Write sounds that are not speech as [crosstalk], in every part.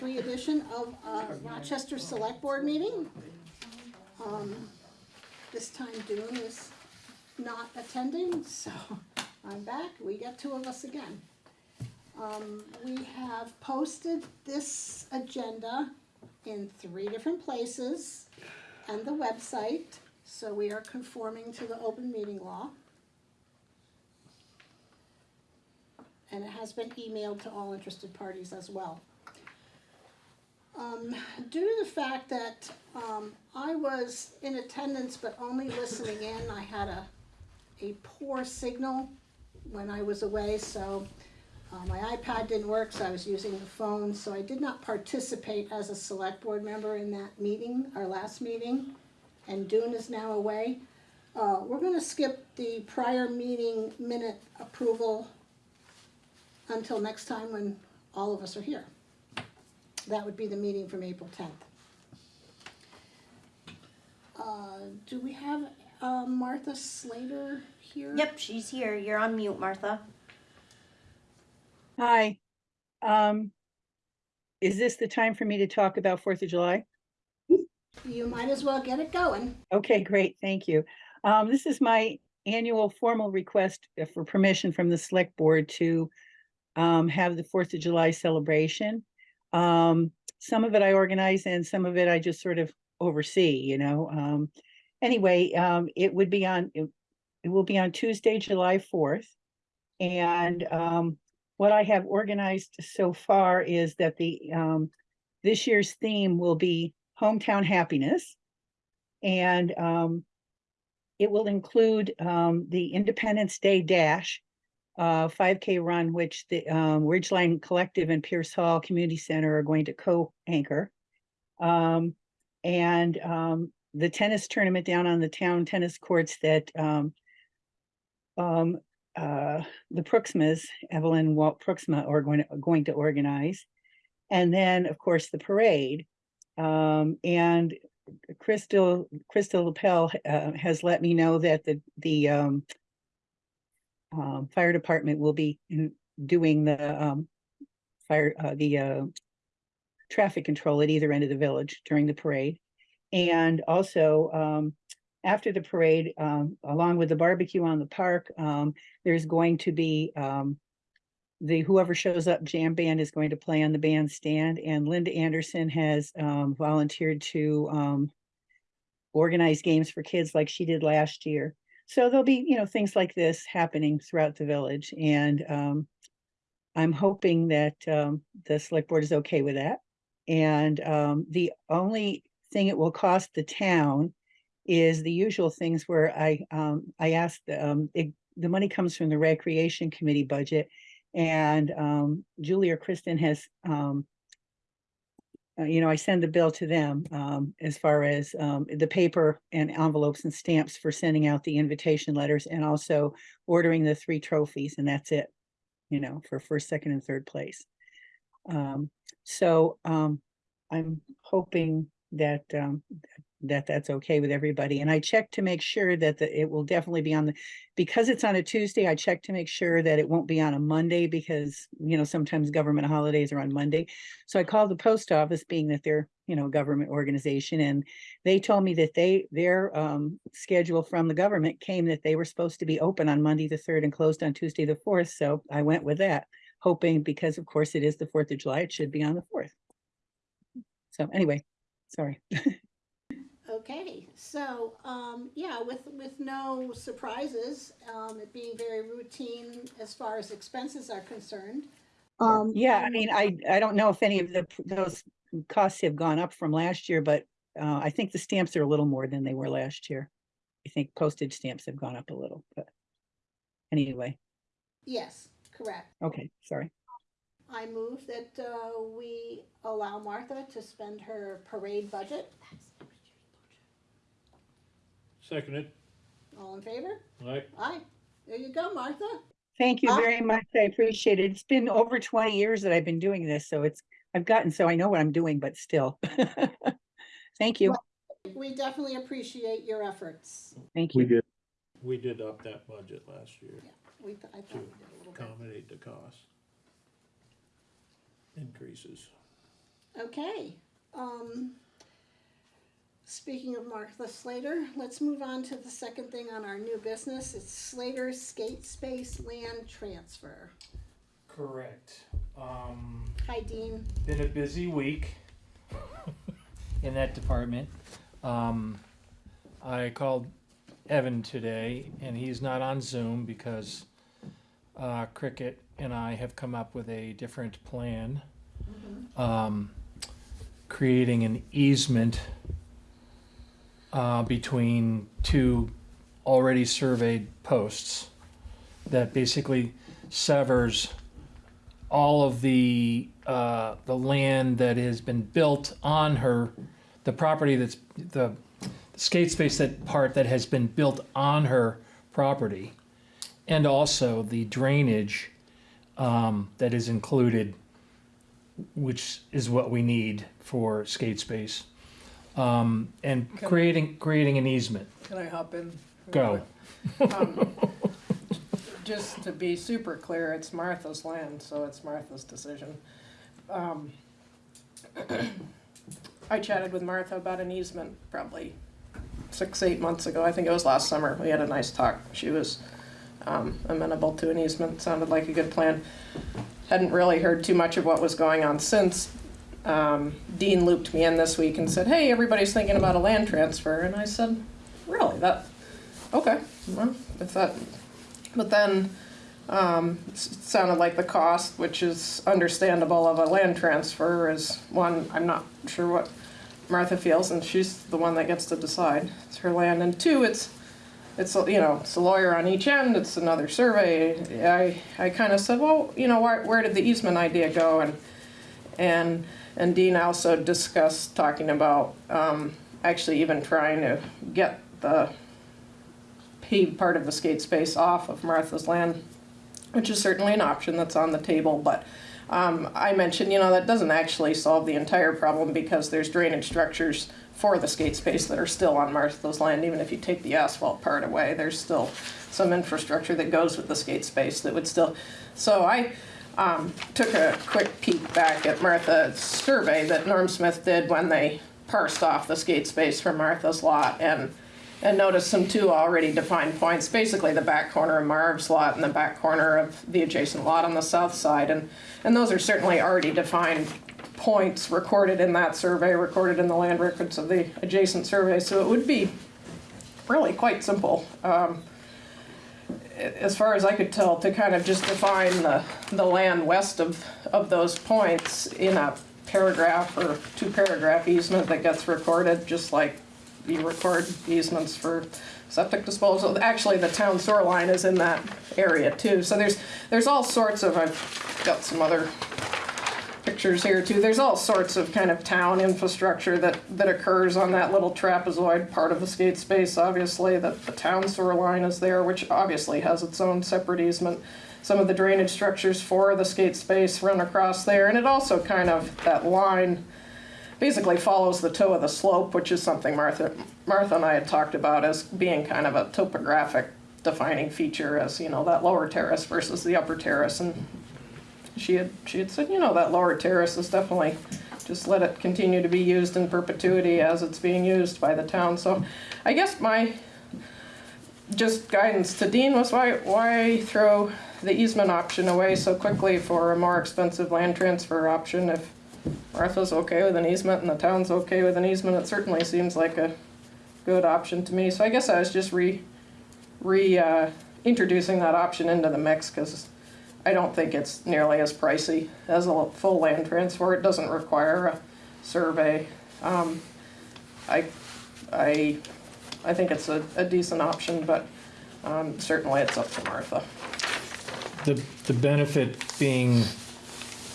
2023 edition of uh, Rochester Select Board meeting. Um, this time Dune is not attending, so I'm back. We get two of us again. Um, we have posted this agenda in three different places and the website, so we are conforming to the open meeting law. And it has been emailed to all interested parties as well. Um, due to the fact that, um, I was in attendance but only listening in, I had a, a poor signal when I was away, so, uh, my iPad didn't work, so I was using the phone, so I did not participate as a select board member in that meeting, our last meeting, and Dune is now away. Uh, we're gonna skip the prior meeting minute approval until next time when all of us are here. That would be the meeting from April tenth. Uh, do we have, uh, Martha Slater here? Yep, she's here. You're on mute, Martha. Hi. Um, is this the time for me to talk about Fourth of July? You might as well get it going. Okay, great, thank you. Um, this is my annual formal request uh, for permission from the select board to um, have the Fourth of July celebration. Um, some of it I organize and some of it I just sort of oversee, you know. Um, anyway, um, it would be on, it, it will be on Tuesday, July fourth. And um, what I have organized so far is that the um, this year's theme will be hometown happiness. And um, it will include um, the Independence Day Dash, uh, 5K run, which the um, Ridgeline Collective and Pierce Hall Community Center are going to co-anchor. Um, and um, the tennis tournament down on the town tennis courts that um, um, uh, the Prooxmas, Evelyn Walt Prooxma are going to, going to organize. And then, of course, the parade. Um, and Crystal, Crystal Lapel, uh, has let me know that the, the, um, um, fire department will be in- doing the, um, fire, uh, the, uh, traffic control at either end of the village during the parade. And also, um, after the parade, um, along with the barbecue on the park, um, there's going to be, um, the whoever shows up jam band is going to play on the bandstand and Linda Anderson has um volunteered to um organize games for kids like she did last year. So there'll be, you know, things like this happening throughout the village and um I'm hoping that um the select board is okay with that. And um the only thing it will cost the town is the usual things where I um I asked um the money comes from the recreation committee budget and um, Julie or Kristen has, um, uh, you know, I send the bill to them um, as far as um, the paper and envelopes and stamps for sending out the invitation letters and also ordering the three trophies and that's it, you know, for first, second and third place. Um, so um, I'm hoping that um, that that's okay with everybody. And I checked to make sure that the, it will definitely be on the, because it's on a Tuesday, I checked to make sure that it won't be on a Monday because, you know, sometimes government holidays are on Monday. So I called the post office being that they're, you know, a government organization and they told me that they, their um, schedule from the government came that they were supposed to be open on Monday, the third and closed on Tuesday, the fourth. So I went with that, hoping because of course it is the Fourth of July, it should be on the fourth. So anyway, sorry. [laughs] Okay, so, um, yeah, with, with no surprises, um, it being very routine as far as expenses are concerned. Um, Yeah, I mean, I, I don't know if any of the, those costs have gone up from last year, but uh, I think the stamps are a little more than they were last year. I think postage stamps have gone up a little, but anyway, Yes, correct. okay, sorry. I move that, uh, we allow Martha to spend her parade budget. Seconded, All in favor? right? Aye. There you go, Martha. Thank you very much. I appreciate it. It's been over twenty years that I've been doing this, so it's, I've gotten, so I know what I'm doing, but still. [laughs] Thank you, We definitely appreciate your efforts. thank We you. did. We did up that budget last year We, th- I thought we did a little bit. to accommodate the cost. increases. Okay, um, speaking of Martha Slater, let's move on to the second thing on our new business. It's Slater Skate Space Land Transfer. Correct. Um, Hi, Dean. been a busy week [laughs] in that department. Um, I called Evan today, and he's not on Zoom because uh, Cricket and I have come up with a different plan. Um, creating an easement uh, between two already surveyed posts that basically severs all of the uh, the land that has been built on her, the property that's the, the skate space that part that has been built on her property, and also the drainage um, that is included, which is what we need for skate space, um, and Can- creating creating an easement. Can I hop in? Go. Um, Just to be super clear, it's Martha's land, so it's Martha's decision. Um, I chatted with Martha about an easement probably six, eight months ago. I think it was last summer. We had a nice talk. She was um, amenable to an easement, sounded like a good plan. Hadn't really heard too much of what was going on since. Um, Dean looped me in this week and said, hey, everybody's thinking about a land transfer. And I said, really? That, okay, well, if that, but then, um, it sounded like the cost, which is understandable of a land transfer is one, I'm not sure what Martha feels, and she's the one that gets to decide. It's her land, and two, it's, it's, a- you know, it's a lawyer on each end, it's another survey. I, I kinda said, well, you know, where, where did the easement idea go? And, and, and Dean also discussed talking about, um, actually even trying to get the paved part of the skate space off of Martha's land, which is certainly an option that's on the table, but um, I mentioned, you know, that doesn't actually solve the entire problem because there's drainage structures for the skate space that are still on Martha's land, even if you take the asphalt part away, there's still some infrastructure that goes with the skate space that would still, so I um, took a quick peek back at Martha's survey that Norm Smith did when they parsed off the skate space from Martha's lot and and noticed some two already defined points, basically the back corner of Marv's lot and the back corner of the adjacent lot on the south side. And, and those are certainly already defined points recorded in that survey, recorded in the land records of the adjacent survey. So it would be really quite simple. Um, as far as I could tell, to kind of just define the, the land west of, of those points in a paragraph or two paragraph easement that gets recorded, just like you record easements for septic disposal. Actually, the town sewer line is in that area too. So there's, there's all sorts of, I've got some other pictures here too. There's all sorts of kind of town infrastructure that, that occurs on that little trapezoid part of the skate space, obviously, that the town sewer line is there, which obviously has its own separate easement. Some of the drainage structures for the skate space run across there, and it also kind of, that line basically follows the toe of the slope, which is something Martha, Martha and I had talked about as being kind of a topographic defining feature as, you know, that lower terrace versus the upper terrace, and she had she had said, you know, that lower terrace is definitely just let it continue to be used in perpetuity as it's being used by the town. So I guess my just guidance to Dean was why why throw the easement option away so quickly for a more expensive land transfer option if Martha's okay with an easement and the town's okay with an easement, it certainly seems like a good option to me. So I guess I was just re re uh, introducing that option into the mix because I don't think it's nearly as pricey as a full land transfer. It doesn't require a survey. Um, I, I, I think it's a, a decent option, but um, certainly it's up to Martha. The, the benefit being,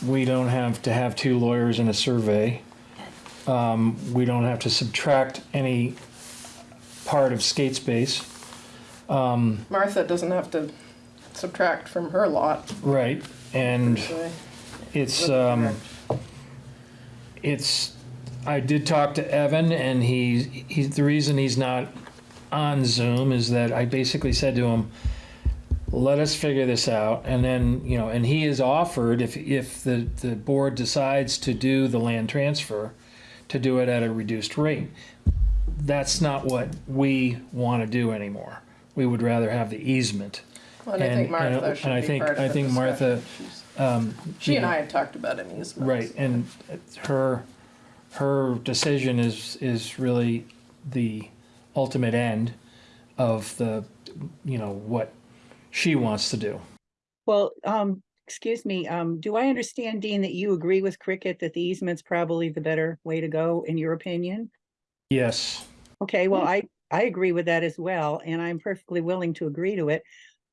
we don't have to have two lawyers in a survey. Um, we don't have to subtract any part of skate space. Martha doesn't have to subtract from her lot. Right, and so- it's, um, it's, I did talk to Evan and he's, he's, the reason he's not on Zoom is that I basically said to him, let us figure this out. And then, you know, and he has offered, if, if the, the board decides to do the land transfer, to do it at a reduced rate. That's not what we want to do anymore. We would rather have the easement. And I think Martha and should I be think- part of I the think Martha, discussion. Um, She and know, I had talked about an easement. Right, and her, her decision is, is really the ultimate end of the, you know, what she wants to do. Well, um, excuse me, um, do I understand, Dean, that you agree with Cricket that the easement's probably the better way to go, in your opinion? Yes, Okay, well, I, I agree with that as well, and I'm perfectly willing to agree to it.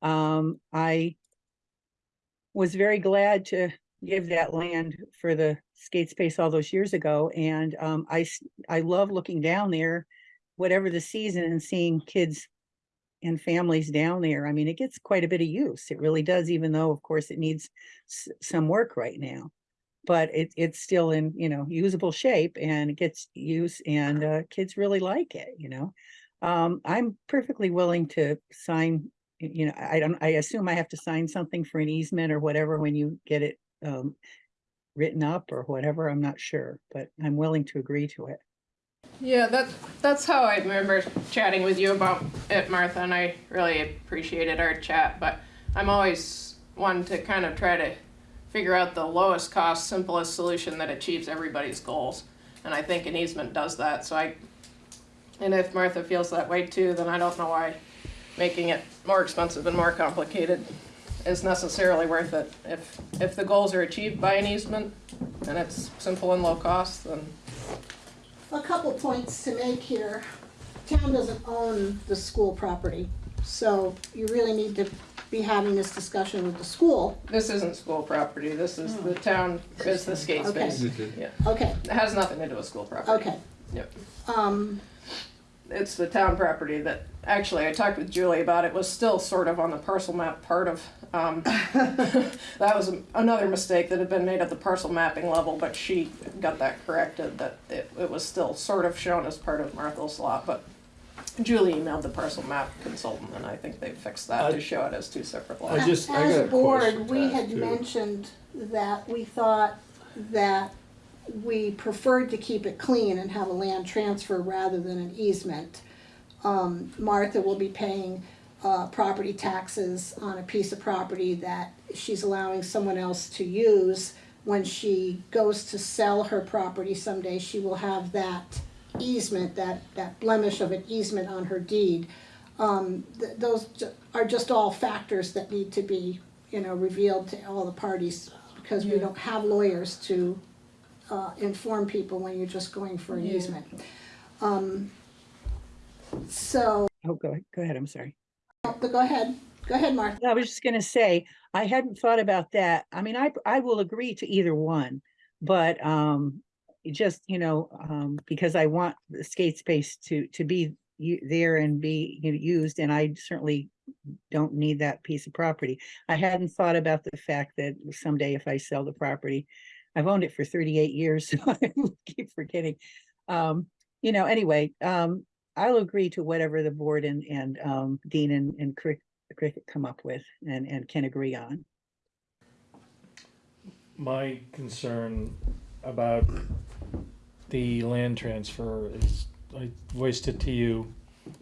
Um, I was very glad to give that land for the skate space all those years ago, and, um, I, I love looking down there, whatever the season, and seeing kids and families down there. I mean, it gets quite a bit of use. It really does, even though, of course, it needs some work right now. But it, it's still in, you know, usable shape and it gets use and, uh, kids really like it, you know? Um, I'm perfectly willing to sign, you know, I don't, I assume I have to sign something for an easement or whatever when you get it, um, written up or whatever. I'm not sure, but I'm willing to agree to it. Yeah, that, that's how I remember chatting with you about it, Martha, and I really appreciated our chat, but I'm always one to kind of try to figure out the lowest cost, simplest solution that achieves everybody's goals. And I think an easement does that, so I, and if Martha feels that way too, then I don't know why making it more expensive and more complicated is necessarily worth it. If, if the goals are achieved by an easement and it's simple and low cost, then A couple points to make here. Town doesn't own the school property, so you really need to be having this discussion with the school. This isn't school property, this is the town, is the skate Okay. space. Yeah, Okay, it has nothing to do with school property. okay. Yep. Um, It's the town property that, actually, I talked with Julie about, it was still sort of on the parcel map part of, um, [laughs] that was another mistake that had been made at the parcel mapping level, but she got that corrected, that it, it was still sort of shown as part of Martha's lot, but Julie emailed the parcel map consultant, and I think they fixed that to show it as two separate I lots. just- I As got a a board, we had too. mentioned that we thought that we preferred to keep it clean and have a land transfer rather than an easement. Um, Martha will be paying, uh, property taxes on a piece of property that she's allowing someone else to use. When she goes to sell her property someday, she will have that easement, that, that blemish of an easement on her deed. Um, th- those are just all factors that need to be, you know, revealed to all the parties, because we don't have lawyers to, uh, inform people when you're just going for an Yeah. easement. Um, so, Oh, go, go ahead, I'm sorry. but go ahead, go ahead, Martha. I was just gonna say, I hadn't thought about that. I mean, I, I will agree to either one. But, um, just, you know, um, because I want the skate space to, to be there and be you know, used, and I certainly don't need that piece of property. I hadn't thought about the fact that someday if I sell the property, I've owned it for thirty-eight years, [laughs] so I keep forgetting. Um, you know, anyway, um, I'll agree to whatever the board and, and, um, Dean and, and Crick, Cricket come up with and, and can agree on. my concern about the land transfer is, I voiced it to you,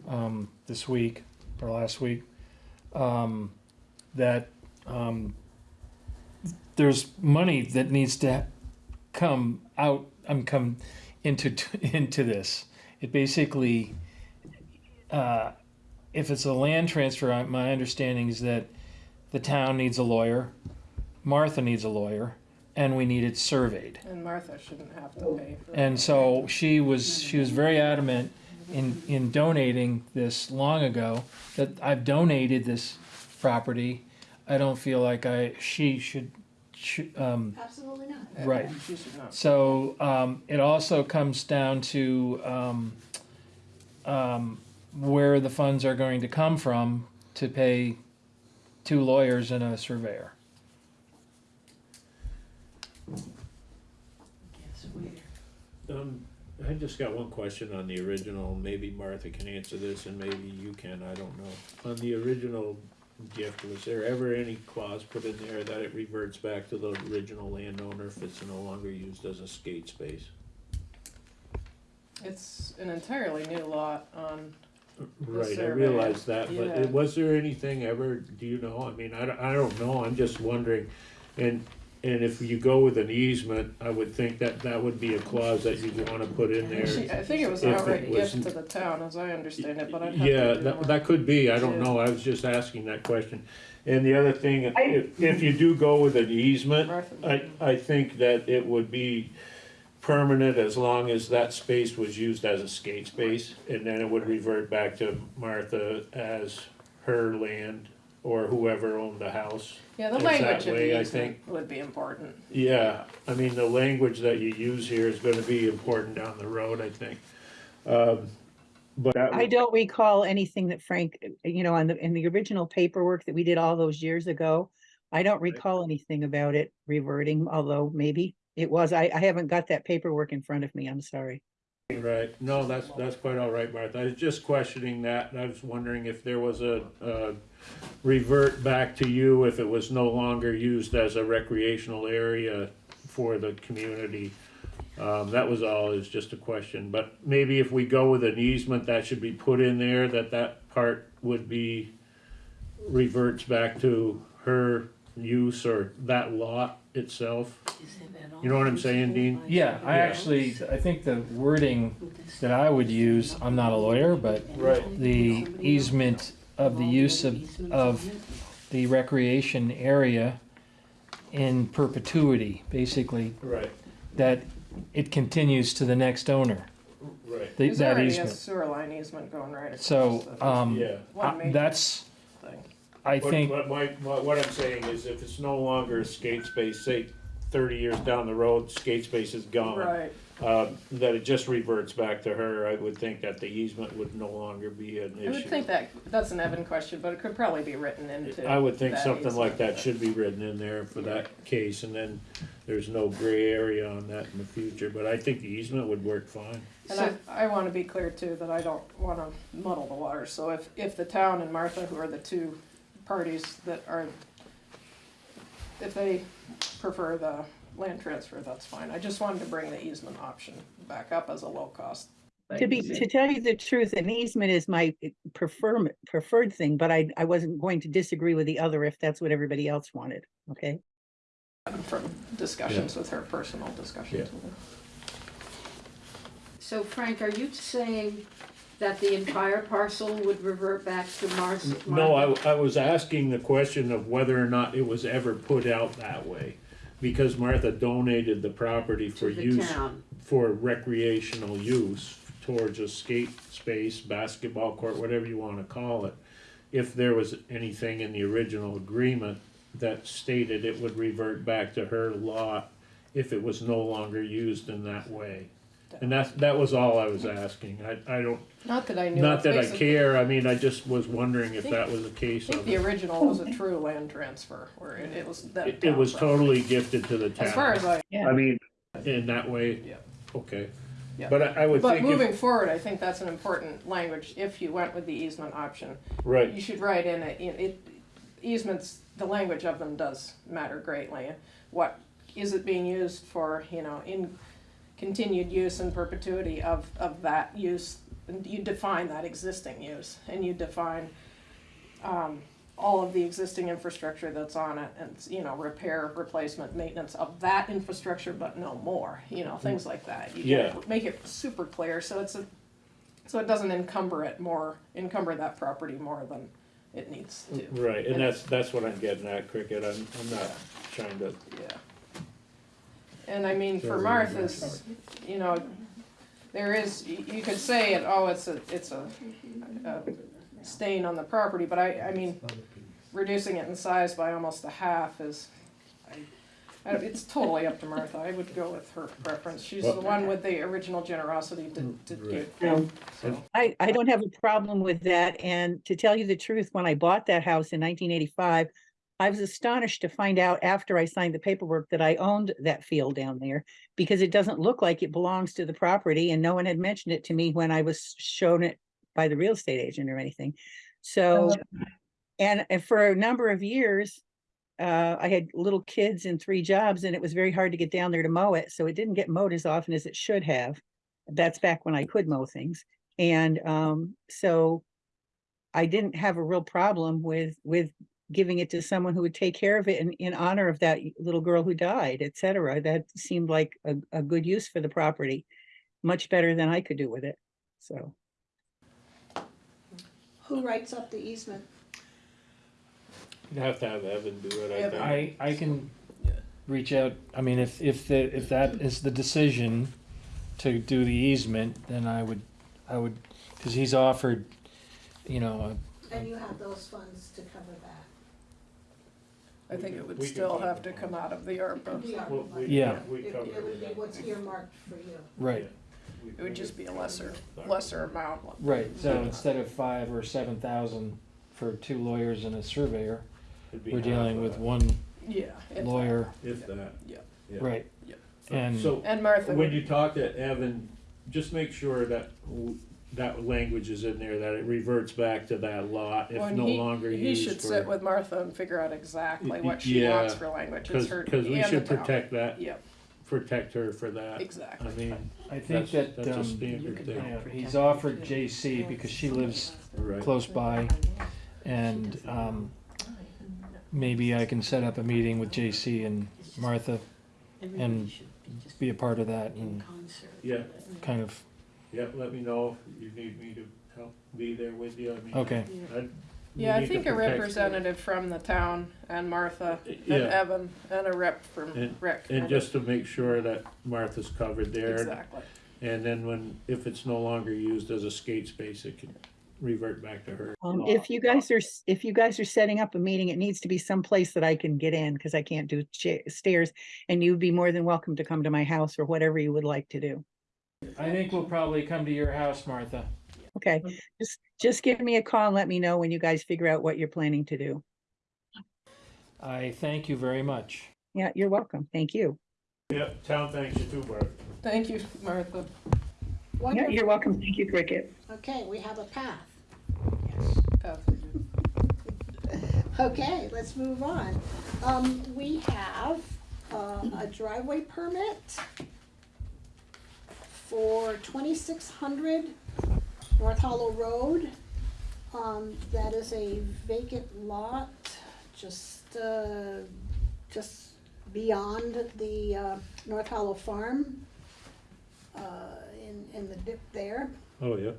um, this week or last week. Um, that, um, there's money that needs to come out, um, come into, [laughs] into this. It basically, uh, if it's a land transfer, my understanding is that the town needs a lawyer, Martha needs a lawyer, and we need it surveyed. And Martha shouldn't have to pay for. And so she was, she was very adamant in, in donating this long ago, that I've donated this property. I don't feel like I, she should, should, um, Absolutely not. right. She should not. So, um, it also comes down to, um, um, where the funds are going to come from to pay two lawyers and a surveyor. Um, I just got one question on the original, maybe Martha can answer this and maybe you can, I don't know. On the original gift, was there ever any clause put in there that it reverts back to the original landowner if it's no longer used as a skate space? It's an entirely new lot on, Right, I survey, realize that, but yeah. it- was there anything ever, do you know, I mean, I, don't- I don't know, I'm just wondering. And, and if you go with an easement, I would think that that would be a clause that you'd wanna put in there. I think it was If an it outright gift wasn't- to the town, as I understand it, but I'd have to. Yeah, do that, more. that could be, I don't know, I was just asking that question. And the other thing, if, if you do go with an easement, I, I think that it would be permanent as long as that space was used as a skate space, and then it would revert back to Martha as her land or whoever owned the house. Yeah, the It's language that of way, the I easement would be important. Yeah, I mean, the language that you use here is gonna be important down the road, I think. Um, But that I would- don't recall anything that Frank, uh, you know, on the, in the original paperwork that we did all those years ago. I don't recall anything about it reverting, although maybe it was. I, I haven't got that paperwork in front of me. I'm sorry. Right, no, that's, that's quite all right, Martha, I was just questioning that, and I was wondering if there was a, uh, revert back to you if it was no longer used as a recreational area for the community. Um, that was all, is just a question, but maybe if we go with an easement, that should be put in there, that that part would be reverts back to her use or that lot itself. You know what I'm saying, Dean? Yeah, I Yeah. actually, I think the wording that I would use, I'm not a lawyer, but Right. the easement of the use of, of the recreation area in perpetuity, basically, Right, that it continues to the next owner, right, the- There's that already a easement. sewer line easement going right across. So, the- um, yeah. One major that's, thing. I What- think, What, my, what what I'm saying is if it's no longer a skate space, say thirty years down the road, skate space is gone. Right, Um, that it just reverts back to her, I would think that the easement would no longer be an issue. I would think that, that's an Evan question, but it could probably be written into. I would think that something like that should be written in there for that case, and then there's no gray area on that in the future, but I think the easement would work fine. And I, I wanna be clear too, that I don't wanna muddle the water, so if, if the town and Martha, who are the two parties that are, if they prefer the land transfer, that's fine, I just wanted to bring the easement option back up as a low cost. To be, to tell you the truth, an easement is my eh, prefer, preferred thing, but I, I wasn't going to disagree with the other if that's what everybody else wanted. Okay? From discussions with her, personal discussions Yeah. with her. So Frank, are you saying that the entire parcel would revert back to Mars? No, I, I was asking the question of whether or not it was ever put out that way. Because Martha donated the property for To the use, town? for recreational use towards a skate space, basketball court, whatever you wanna call it. If there was anything in the original agreement that stated it would revert back to her lot if it was no longer used in that way. And that's, that was all I was asking, I, I don't, Not that I knew. not of, that I basically- care, I mean, I just was wondering if that was the I case think of the it. original was a true land transfer, where it, it was that. It, it was town property. totally gifted to the town. As far as I, I mean, in that way, Yeah. okay. Yeah. But I, I would but think moving if, forward, I think that's an important language, if you went with the easement option. right, You should write in it, in it, easements, the language of them does matter greatly. What, is it being used for, you know, in continued use and perpetuity of, of that use? And you define that existing use, and you define, um, all of the existing infrastructure that's on it, and, you know, repair, replacement, maintenance of that infrastructure, but no more, you know, things like that. You Yeah. Make it super clear, so it's a, so it doesn't encumber it more, encumber that property more than it needs to. right, and that's, that's what I'm getting at, Cricket, I'm, I'm not trying to, Yeah. And I mean, for Martha's, you know, there is, you, you could say it, oh, it's a, it's a, a stain on the property, but I, I mean, reducing it in size by almost a half is, I, I- it's totally up to Martha, I would go with her preference, she's the one with the original generosity to, to give. No. so. I, I don't have a problem with that. And to tell you the truth, when I bought that house in nineteen eighty-five, I was astonished to find out after I signed the paperwork that I owned that field down there because it doesn't look like it belongs to the property and no one had mentioned it to me when I was shown it by the real estate agent or anything. So and, and for a number of years, uh, I had little kids and three jobs and it was very hard to get down there to mow it. So it didn't get mowed as often as it should have. That's back when I could mow things. And, um, so I didn't have a real problem with, with giving it to someone who would take care of it in, in honor of that little girl who died, et cetera. That seemed like a, a good use for the property, much better than I could do with it. So, Who writes up the easement? You'd have to have Evan do it, I think. I, I can reach out, I mean, if, if the, if that is the decision to do the easement, then I would, I would, cause he's offered, you know, And you have those funds to cover that. I think it would We can still talk have to come out of the ARPA. The ARPA Well, we- Yeah. We It, covered it would be that. what's earmarked for you. a, right, It would just be a lesser, lesser amount. right, so instead of five or seven thousand for two lawyers and a surveyor, It'd be we're half dealing of with that, one Yeah. if lawyer, If that. Yeah. Yeah. right? Yeah. And, So, And Martha, when would- you talk to Evan, just make sure that w- that language is in there, that it reverts back to that lot if when no he, longer he used should sit for. with Martha and figure out exactly what she yeah, wants for language. It's Cause, her, 'cause we and should the town. protect that, Yep, protect her for that. Exactly. I exactly. mean, I think that's, that, that's a um, standard thing, yeah, he's offered JC because she lives right? close by. And, um, maybe I can set up a meeting with JC and Martha and be a part of that and Yeah, kind of, yeah, let me know if you need me to help be there with you, I mean. okay, I'd- we Yeah, I need to think a protect- representative from the town and Martha and Yeah, Evan and a rep from And- Rick. and just to make sure that Martha's covered there. Exactly. And then when, if it's no longer used as a skate space, it can revert back to her. um, if you guys are, s- if you guys are setting up a meeting, it needs to be someplace that I can get in because I can't do cha- stairs. And you'd be more than welcome to come to my house or whatever you would like to do. I think we'll probably come to your house, Martha. Okay, just, just give me a call and let me know when you guys figure out what you're planning to do. I thank you very much. Yeah, you're welcome. Thank you. Yep, town thanks you too, Bart. Thank you, Martha. Yeah, Wonderful. you're welcome. Thank you, Cricket. Okay, we have a path. Beth. Okay, let's move on. Um, we have, uh, a driveway permit for twenty-six hundred North Hollow Road. Um, that is a vacant lot, just, uh, just beyond the, uh, North Hollow Farm, uh, in, in the dip there. Oh, yeah.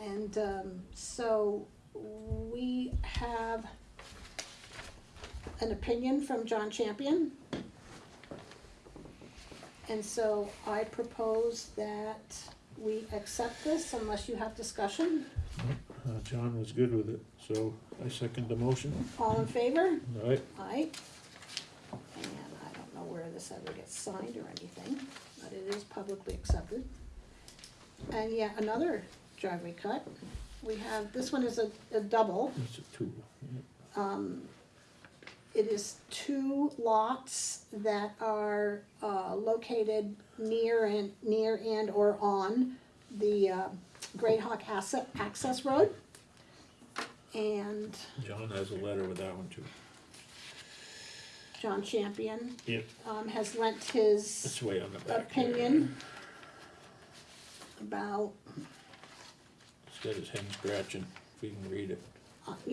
And um, so we have an opinion from John Champion. And so I propose that we accept this unless you have discussion. Uh, John was good with it, so I second the motion. All in favor? All right, Aye. And I don't know where this ever gets signed or anything, but it is publicly accepted. And yet another driveway cut. We have, this one is a, a double. it's a two. Um, it is two lots that are, uh, located near and, near and or on the, uh, Great Hawk Asset Access Road. And John has a letter with that one too. John Champion, Yep. um, has lent his way on the back. opinion about, It's got his hand scratching, if you can read it.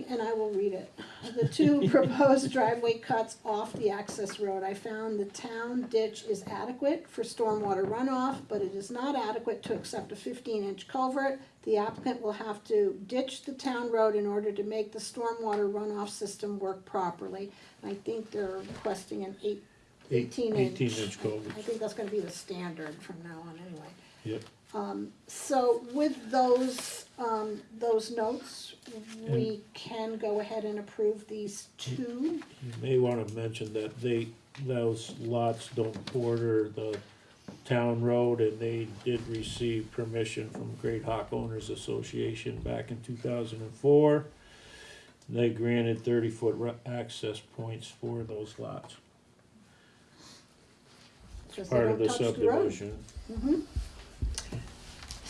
And I will read it. The two [laughs] proposed driveway cuts off the access road. I found the town ditch is adequate for stormwater runoff, but it is not adequate to accept a fifteen inch culvert. The applicant will have to ditch the town road in order to make the stormwater runoff system work properly. I think they're requesting an eight, eighteen inch. Eighteen inch culvert. I think that's gonna be the standard from now on anyway. Yep. Um, so with those, um, those notes, we can go ahead and approve these two. You may wanna mention that they, those lots don't border the town road and they did receive permission from Great Hawk Owners Association back in two thousand and four. They granted thirty foot access points for those lots, they part of don't the touch the road. subdivision. Mhm.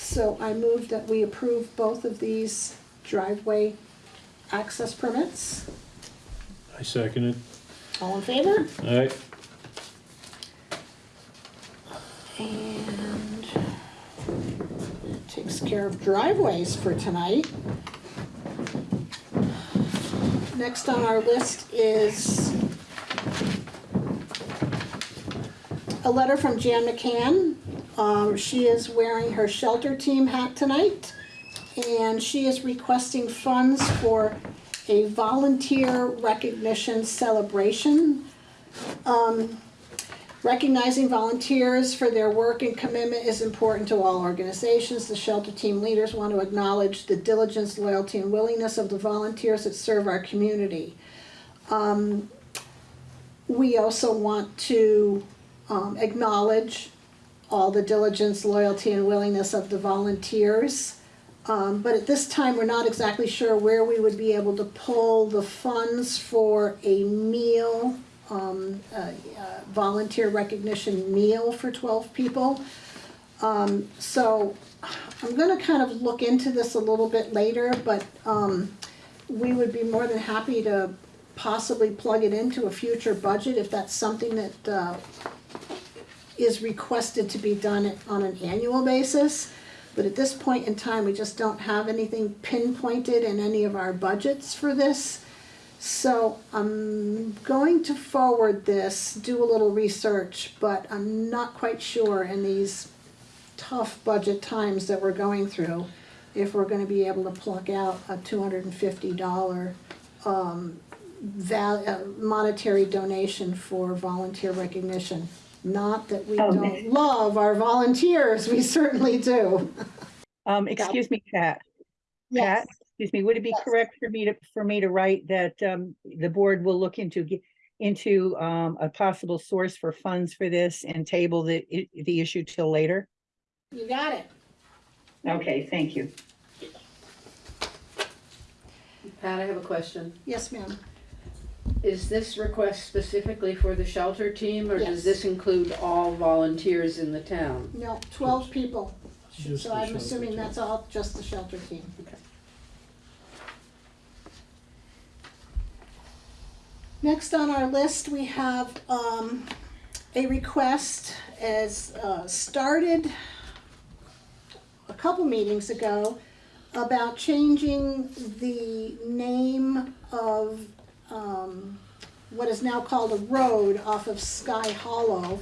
So I move that we approve both of these driveway access permits. I second it. All in favor? All right, And that takes care of driveways for tonight. Next on our list is a letter from Jan McCann. Um, she is wearing her shelter team hat tonight, and she is requesting funds for a volunteer recognition celebration. Um, Recognizing volunteers for their work and commitment is important to all organizations. The shelter team leaders want to acknowledge the diligence, loyalty, and willingness of the volunteers that serve our community. Um, we also want to um, acknowledge all the diligence, loyalty, and willingness of the volunteers. Um, but at this time, we're not exactly sure where we would be able to pull the funds for a meal um, volunteer recognition meal for twelve people. Um, so I'm gonna kind of look into this a little bit later, but, um, we would be more than happy to possibly plug it into a future budget if that's something that, uh, is requested to be done on an annual basis. But at this point in time, we just don't have anything pinpointed in any of our budgets for this. So I'm going to forward this, do a little research, but I'm not quite sure in these tough budget times that we're going through, if we're gonna be able to pluck out a two hundred and fifty dollar um, val, uh, monetary donation for volunteer recognition. Not that we Oh, don't love our volunteers, we certainly do. Um, excuse me, Pat. Yes. Pat, excuse me, would it be Yes. correct for me to, for me to write that, um, the board will look into, into, um, a possible source for funds for this and table the, the issue till later? You got it. Okay, thank you. Pat, I have a question. Yes, ma'am. Is this request specifically for the shelter team, or Yes. does this include all volunteers in the town? No, twelve people. Just So the I'm shelter assuming team. that's all just the shelter team. Okay. Next on our list, we have, um, a request as, uh, started a couple meetings ago about changing the name of, um, what is now called a road off of Sky Hollow.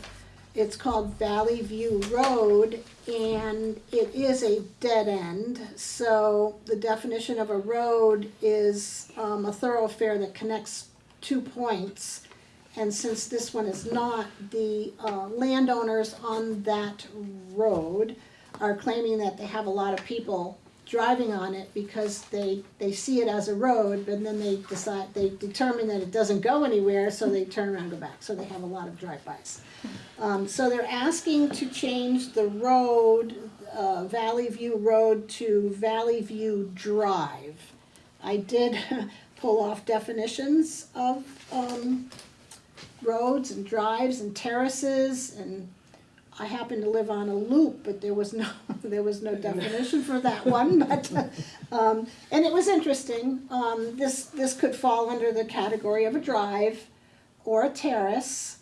It's called Valley View Road, and it is a dead end. So the definition of a road is, um, a thoroughfare that connects two points. And since this one is not, the, uh, landowners on that road are claiming that they have a lot of people driving on it because they, they see it as a road, but then they decide, they determine that it doesn't go anywhere, so they turn around and go back, so they have a lot of drive-bys. Um, so they're asking to change the road, uh, Valley View Road to Valley View Drive. I did [laughs] pull off definitions of, um, roads and drives and terraces and I happen to live on a loop, but there was no, [laughs] there was no definition for that one, [laughs] but, um, and it was interesting. Um, this, this could fall under the category of a drive or a terrace,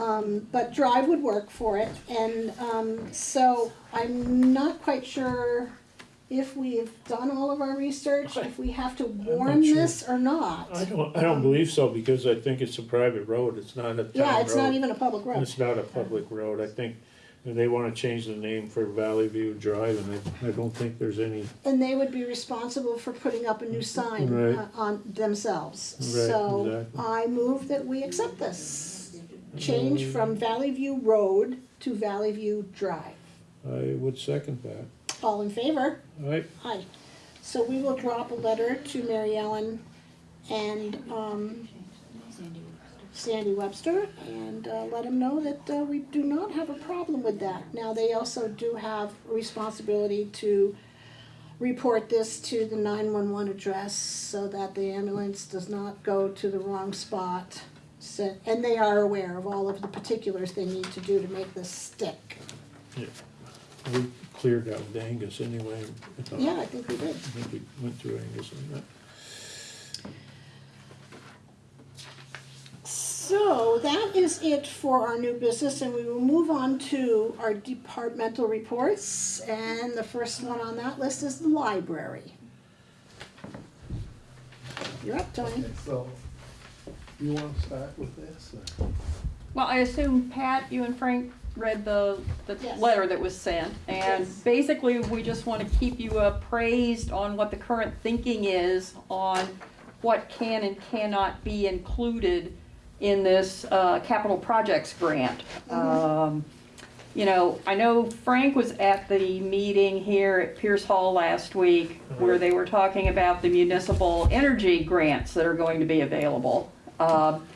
um, but drive would work for it. And, um, so I'm not quite sure if we've done all of our research, if we have to warn sure. this or not. I don't, I don't believe so, because I think it's a private road, it's not a town road. Yeah, it's not even a public road. It's not a public road, I think they wanna change the name for Valley View Drive, and I, I don't think there's any, And they would be responsible for putting up a new sign Right. uh, on themselves. Right, So exactly. I move that we accept this. Change from Valley View Road to Valley View Drive. I would second that. All in favor? Alright, Aye. So we will drop a letter to Mary Ellen and, um, Sandy Webster and, uh, let them know that, uh, we do not have a problem with that. Now, they also do have responsibility to report this to the nine-one-one address so that the ambulance does not go to the wrong spot. So, and they are aware of all of the particulars they need to do to make this stick. Yeah. we cleared out with Angus anyway. I thought. Yeah, I think we did. I think we went through Angus on that. So that is it for our new business and we will move on to our departmental reports. And the first one on that list is the library. You're up, Tony. So, you wanna start with this? or- Well, I assume Pat, you and Frank read the, the Yes. letter that was sent. And Yes. basically, we just want to keep you appraised on what the current thinking is on what can and cannot be included in this, uh, capital projects grant. Um, you know, I know Frank was at the meeting here at Pierce Hall last week where they were talking about the municipal energy grants that are going to be available. Um,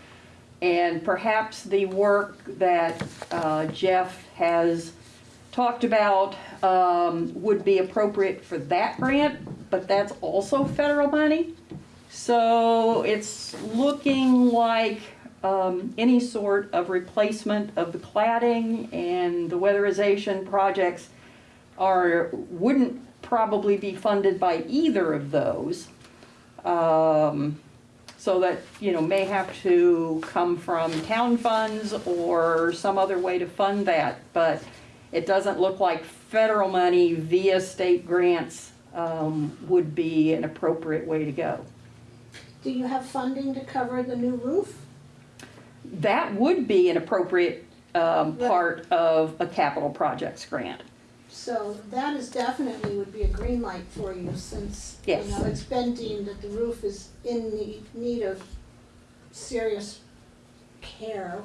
and perhaps the work that uh, Jeff has talked about um, would be appropriate for that grant, but that's also federal money. So it's looking like um, any sort of replacement of the cladding and the weatherization projects are, wouldn't probably be funded by either of those. Um, so that, you know, may have to come from town funds or some other way to fund that. But it doesn't look like federal money via state grants um, would be an appropriate way to go. Do you have funding to cover the new roof? That would be an appropriate um, Right. part of a capital projects grant. So that is definitely would be a green light for you since, you Yes. know, it's been deemed that the roof is in need, need of serious care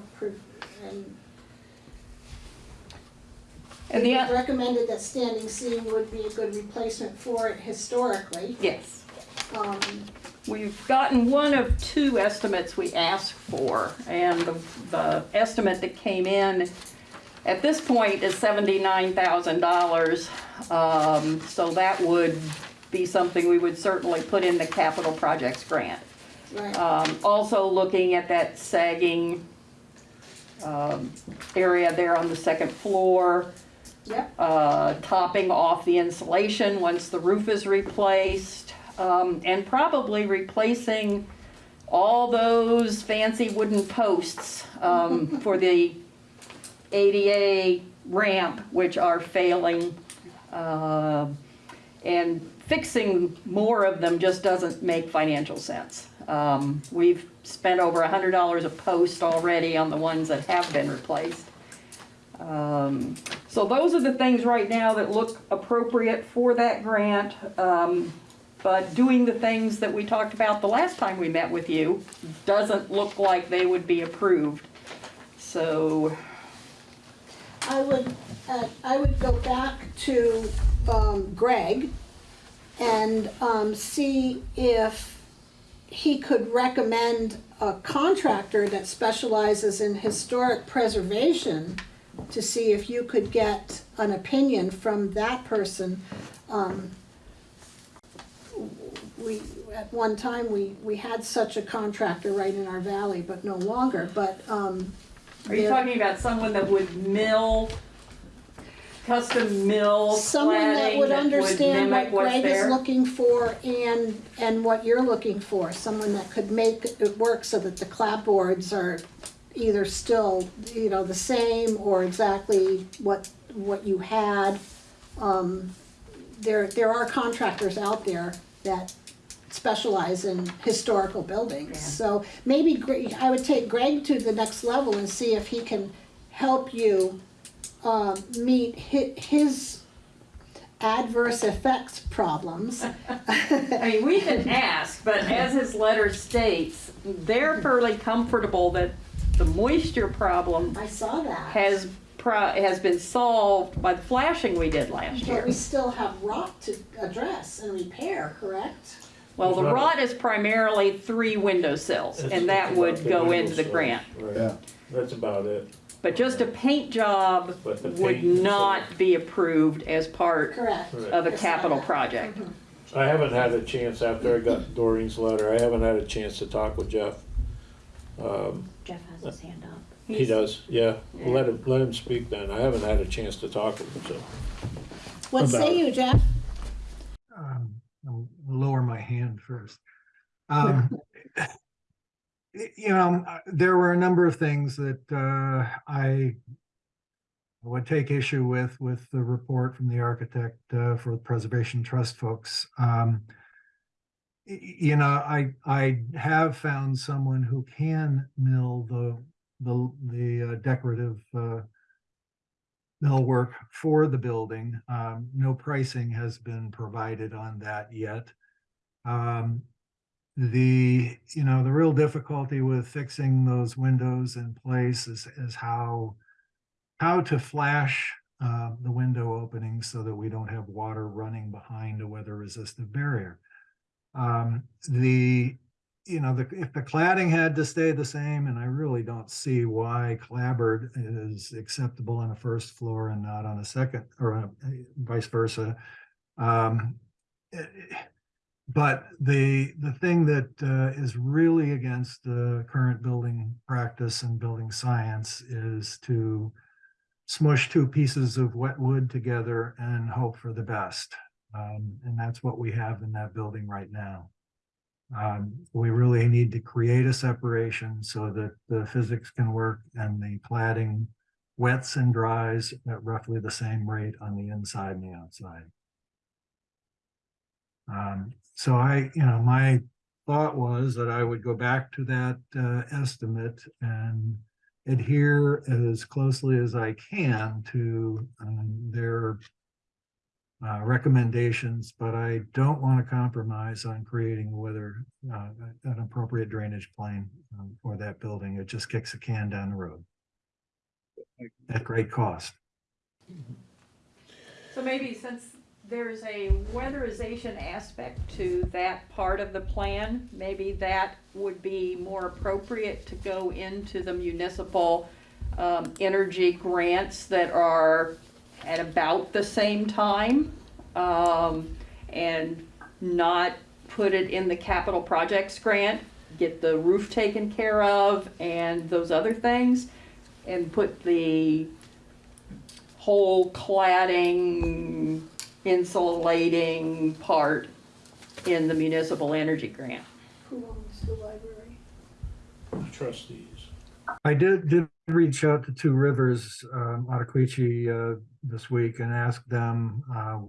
and And the, it o- was recommended that standing seam would be a good replacement for it historically. yes. Um, We've gotten one of two estimates we asked for, and the, the estimate that came in at this point is seventy-nine thousand dollars. Um, so that would be something we would certainly put in the capital projects grant. right, Um, also looking at that sagging, um, area there on the second floor yep, uh, topping off the insulation once the roof is replaced, um, and probably replacing all those fancy wooden posts um, [laughs] for the ADA ramp, which are failing. uh, And fixing more of them just doesn't make financial sense. Um, We've spent over $100 a post already on the ones that have been replaced. Um, So those are the things right now that look appropriate for that grant. Um, But doing the things that we talked about the last time we met with you doesn't look like they would be approved. So, I would, uh, I would go back to, um, Greg and, um, see if he could recommend a contractor that specializes in historic preservation to see if you could get an opinion from that person. Um, we, at one time, we, we had such a contractor right in our valley, but no longer, but, um. are you talking about someone that would mill, custom mill Someone that cladding would that would understand what mimic what's Greg is there? looking for and, and what you're looking for. Someone that could make it work so that the clapboards are either still, you know, the same or exactly what, what you had. Um, There, there are contractors out there that specialize in historical buildings. Yeah. So maybe Gre- I would take Greg to the next level and see if he can help you um, meet his adverse effects problems. [laughs] I mean, we can ask, but as his letter states, they're fairly comfortable that the moisture problem I saw that. has pro, has been solved by the flashing we did last But year. But we still have rot to address and repair, correct? Well, the There's not a- rot is primarily three window sills, It's- and that it's would about go window into the sill. grant. Right. Yeah. That's about it. But just a paint job But the would paint and not be approved as part Correct. Right. of a capital project. I haven't had a chance, after I got Doreen's letter, I haven't had a chance to talk with Jeff. Um, Jeff has his hand up. He He's- does, yeah, let him, let him speak then, I haven't had a chance to talk with him, so. What About say it. you, Jeff? um, I'll lower my hand first. [laughs] Um, you know, there were a number of things that uh, I would take issue with, with the report from the architect uh, for the Preservation Trust folks. Um, You know, I, I have found someone who can mill the, the, the uh, decorative uh, millwork for the building. Um, No pricing has been provided on that yet. Um, the, you know, the real difficulty with fixing those windows in place is, is how, how to flash uh, the window opening so that we don't have water running behind a weather resistant barrier. Um, the, you know, the, if the cladding had to stay the same, and I really don't see why clapboard is acceptable on a first floor and not on a second, or uh, vice versa. Um, eh, but the, the thing that uh, is really against the current building practice and building science is to smush two pieces of wet wood together and hope for the best. Um, and that's what we have in that building right now. Um, we really need to create a separation so that the physics can work and the cladding wets and dries at roughly the same rate on the inside and the outside. Um, so I, you know, my thought was that I would go back to that uh, estimate and adhere as closely as I can to um, their uh, recommendations, but I don't want to compromise on creating whether uh, an appropriate drainage plan um, for that building. It just kicks a can down the road at great cost. So maybe since there's a weatherization aspect to that part of the plan, maybe that would be more appropriate to go into the municipal um, energy grants that are at about the same time. um, and not put it in the capital projects grant, get the roof taken care of and those other things. And put the whole cladding, insulating part in the municipal energy grant. Who owns the library? Trustees. I did, did reach out to Two Rivers, um, Ottauquechee, uh, this week and ask them, uh,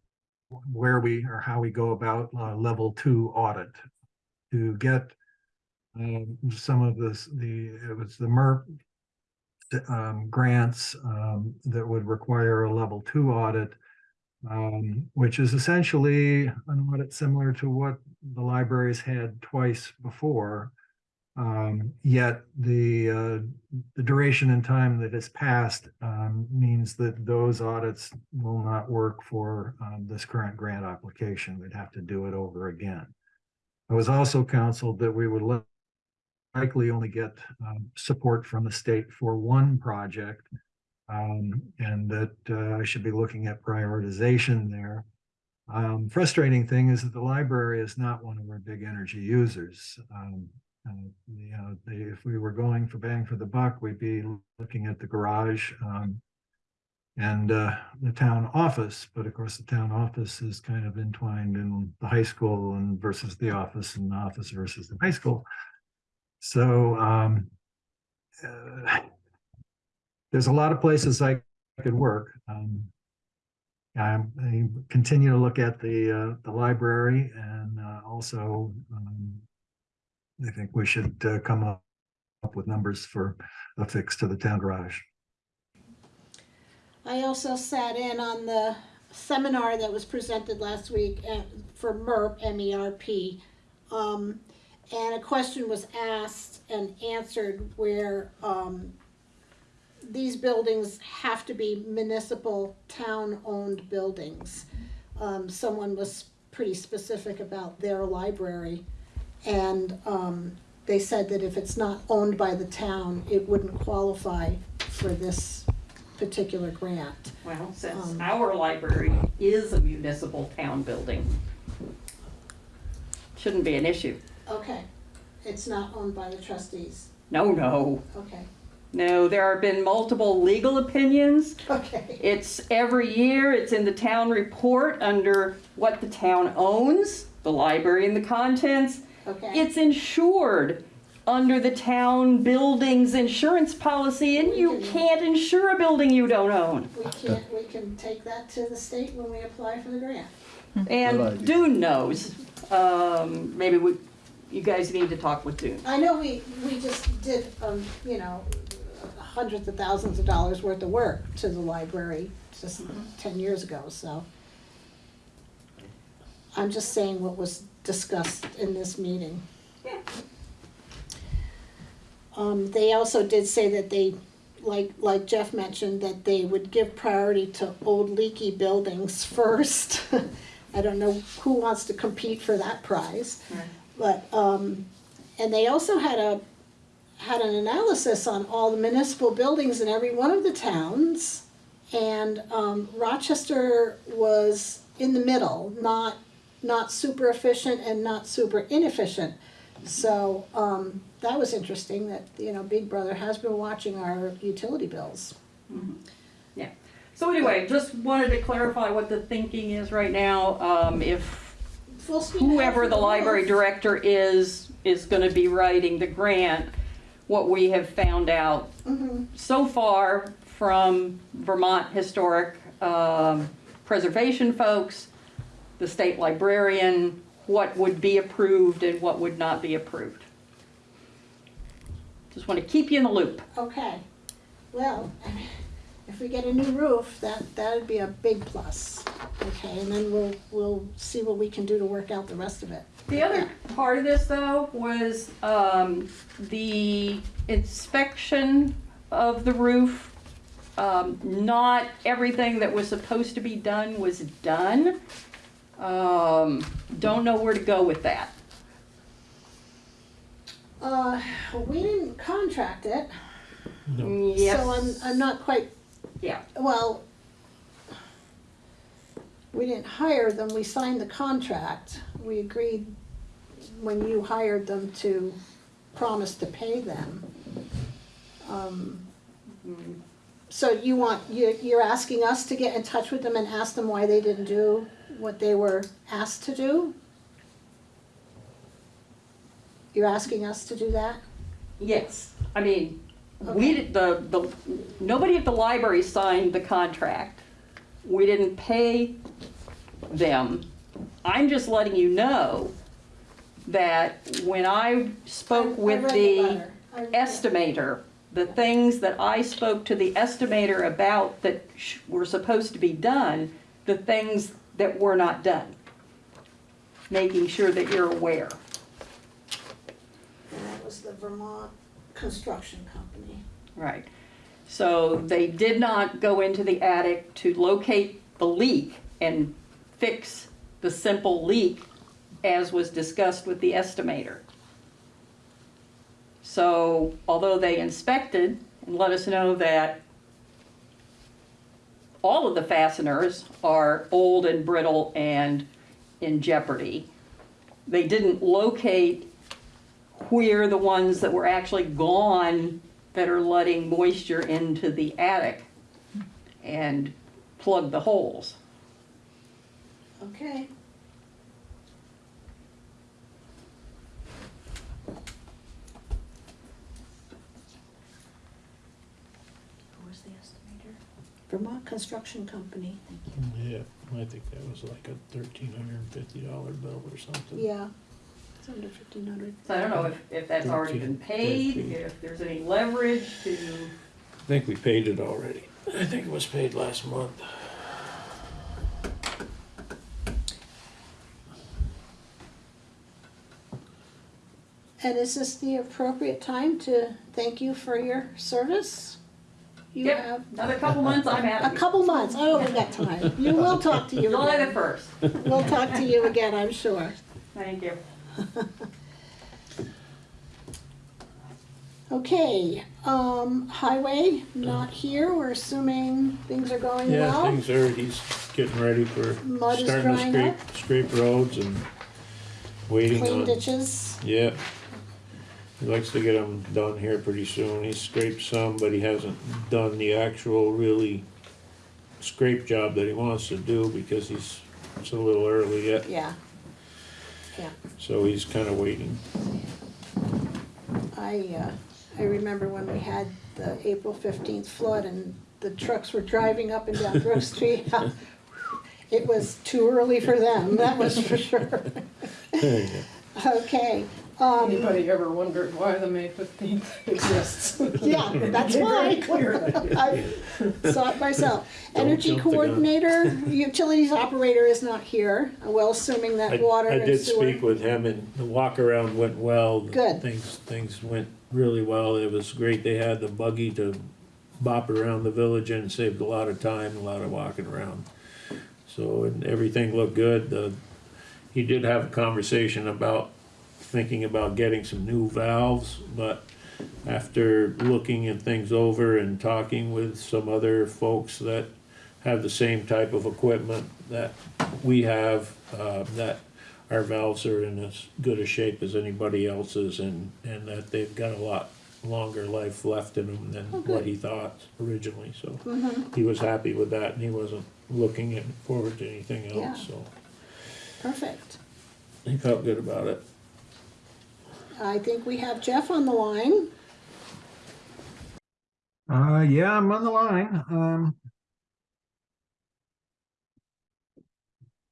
where we, or how we go about, uh, level two audit to get, um, some of this, the, it was the MERP um, grants, um, that would require a level two audit, um, which is essentially an audit similar to what the libraries had twice before. Um, yet the, uh, the duration and time that has passed, um, means that those audits will not work for, um, this current grant application. We'd have to do it over again. I was also counseled that we would likely only get, um, support from the state for one project. Um, and that, uh, I should be looking at prioritization there. Um, frustrating thing is that the library is not one of our big energy users. Um, uh, you know, if we were going for bang for the buck, we'd be looking at the garage, um, and, uh, the town office, but of course, the town office is kind of entwined in the high school and versus the office and the office versus the high school. So, um, uh, there's a lot of places I could work. Um, I'm- I continue to look at the, uh, the library and, uh, also, um, I think we should uh, come up up with numbers for a fix to the town garage. I also sat in on the seminar that was presented last week uh, for MERP, M-E-R-P. Um, and a question was asked and answered where, um, these buildings have to be municipal, town-owned buildings. Um, someone was pretty specific about their library. And, um, they said that if it's not owned by the town, it wouldn't qualify for this particular grant. Well, since Um, our library is a municipal town building, shouldn't be an issue. Okay, it's not owned by the trustees. No, no, Okay, no, there have been multiple legal opinions. okay, It's every year, it's in the town report under what the town owns, the library and the contents. okay. It's insured under the town buildings insurance policy and you can't insure a building you don't own. We can't, we can take that to the state when we apply for the grant. And. Dune knows. Um, maybe we, you guys need to talk with Dune. I know we, we just did, um, you know, hundreds of thousands of dollars worth of work to the library just ten years ago, so. I'm just saying what was discussed in this meeting. Yeah. Um, they also did say that they, like, like Jeff mentioned, that they would give priority to old leaky buildings [laughs] first. I don't know who wants to compete for that prize. Right. But, um, and they also had a, had an analysis on all the municipal buildings in every one of the towns. And, um, Rochester was in the middle, not, not super efficient and not super inefficient. So, um, that was interesting that, you know, Big Brother has been watching our utility bills. Yeah. So anyway, just wanted to clarify what the thinking is right now. Um, if Full speed ahead whoever the library director is, is gonna be writing the grant, what we have found out Mhm. so far from Vermont Historic um, Preservation folks, the state librarian, what would be approved and what would not be approved. Just want to keep you in the loop. Okay, well, if we get a new roof, that, that'd be a big plus. Okay, and then we'll, we'll see what we can do to work out the rest of it. The other part of this, though, was um, the inspection of the roof. Um, Not everything that was supposed to be done was done. Um, Don't know where to go with that. Uh, we didn't contract it, Yes. so I'm, I'm not quite, Yeah. well, we didn't hire them, we signed the contract. We agreed when you hired them to promise to pay them. Um, So you want, you're, you're asking us to get in touch with them and ask them why they didn't do what they were asked to do? You're asking us to do that? Yes, I mean, we, did- the, the, nobody at the library signed the contract. We didn't pay them. I'm just letting you know that when I I- spoke I with read the. I- estimator, the things that I spoke to the estimator about that sh- were supposed to be done, the things that were not done. Making sure that you're aware. And that was the Vermont Construction Company. Right. So they did not go into the attic to locate the leak and fix the simple leak as was discussed with the estimator. So although they inspected and let us know that all of the fasteners are old and brittle and in jeopardy, they didn't locate where the ones that were actually gone that are letting moisture into the attic and plug the holes. Okay. Who was the estimator? Vermont Construction Company. Yeah, I think that was like a thirteen hundred and fifty dollar bill or something. Yeah, it's under fifteen hundred. So I don't know if, if that's already been paid, if there's any leverage to, I think we paid it already. I think it was paid last month. And is this the appropriate time to thank you for your service? You Yep. have another couple months, I'm out. a out. couple months, oh, we got time. You [laughs] will talk to you July the first. We'll talk to you again, I'm sure. Thank you. [laughs] Okay, um, highway, not here, we're assuming things are going Yeah, well. things are, he's getting ready for Mud is starting to drying scrape, scrape roads and waiting Clean on, ditches, yeah. He likes to get them done here pretty soon. He's scraped some, but he hasn't done the actual really scrape job that he wants to do because he's, it's a little early yet. yeah. So he's kinda waiting. I, uh, I remember when we had the April fifteenth flood and the trucks were driving up and down Brook [laughs] Street. It was too early for them, that was for sure. [laughs] Okay, um, Anybody ever wondered why the May fifteenth [laughs] exists? yeah, that's Very why. clear. I saw it myself. Don't Energy jump the gun. coordinator, utilities operator is not here, well, assuming I, that water I and did sewer. speak with him and the walk around went well. Good. Things, things went really well. It was great. They had the buggy to bop around the village and saved a lot of time, a lot of walking around. So, and everything looked good. The, he did have a conversation about thinking about getting some new valves, but after looking at things over and talking with some other folks that have the same type of equipment that we have, uh, that our valves are in as good a shape as anybody else's and, and that they've got a lot longer life left in them than Oh, what he thought originally, so Mhm, he was happy with that and he wasn't looking forward to anything Yeah. else, so perfect. he felt good about it. I think we have Jeff on the line. Uh, yeah, I'm on the line. Um.